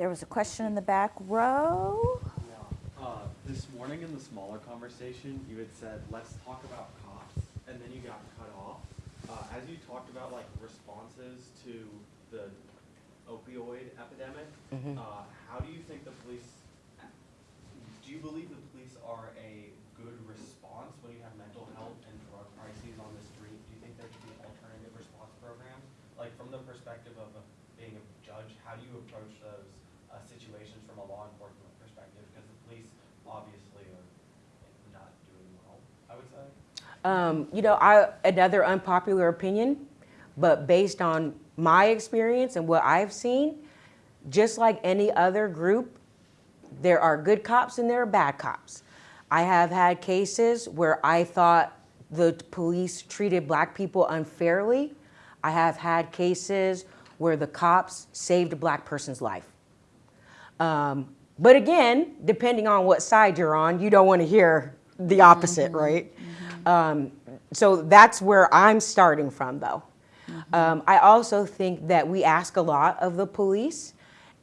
There was a question in the back row. Yeah. Uh, this morning in the smaller conversation, you had said, let's talk about cops, and then you got cut off. Uh, as you talked about like responses to the opioid epidemic, uh, how do you think the police, do you believe the police are a good response when you have mental health and drug crises on the street? Do you think there should be alternative response programs? Like from the perspective of being a judge, how do you approach those uh, situations from a law enforcement perspective? Because the police obviously are not doing well, I would say. Um, you know, I, another unpopular opinion, but based on my experience and what I've seen, just like any other group, there are good cops and there are bad cops. I have had cases where I thought the police treated black people unfairly. I have had cases where the cops saved a black person's life. Um, but again, depending on what side you're on, you don't want to hear the opposite, right? Um, so that's where I'm starting from, though. Um, I also think that we ask a lot of the police,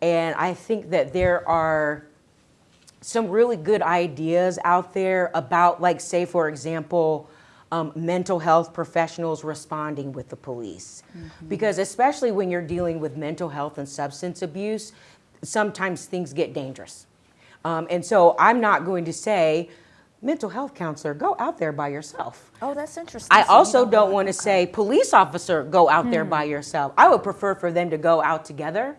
and I think that there are some really good ideas out there about, like, say, for example, um, mental health professionals responding with the police. Because especially when you're dealing with mental health and substance abuse, sometimes things get dangerous. Um, and so I'm not going to say, mental health counselor, go out there by yourself. Oh, that's interesting. I So also don't want- want to say, police officer, go out there by yourself. I would prefer for them to go out together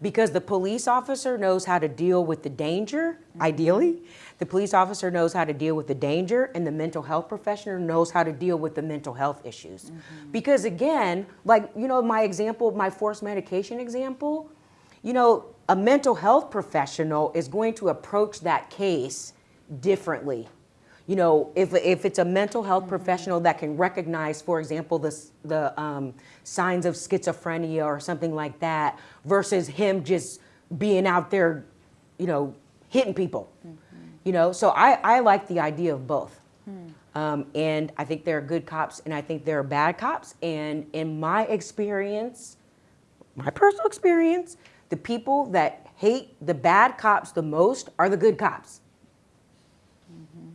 because the police officer knows how to deal with the danger, ideally. The police officer knows how to deal with the danger and the mental health professional knows how to deal with the mental health issues. Because again, like, you know, my example, my forced medication example, you know, a mental health professional is going to approach that case differently. You know, if, if it's a mental health professional that can recognize, for example, the, the um, signs of schizophrenia or something like that, versus him just being out there, you know, hitting people. You know, so I, I like the idea of both. Um, and I think there are good cops and I think there are bad cops. And in my experience, my personal experience, the people that hate the bad cops the most are the good cops. Mm -hmm.